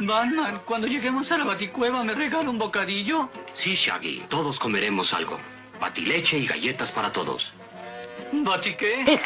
Batman, cuando lleguemos a la baticueva, ¿me regala un bocadillo? Sí, Shaggy. Todos comeremos algo. Batileche y galletas para todos. ¿Batiqué?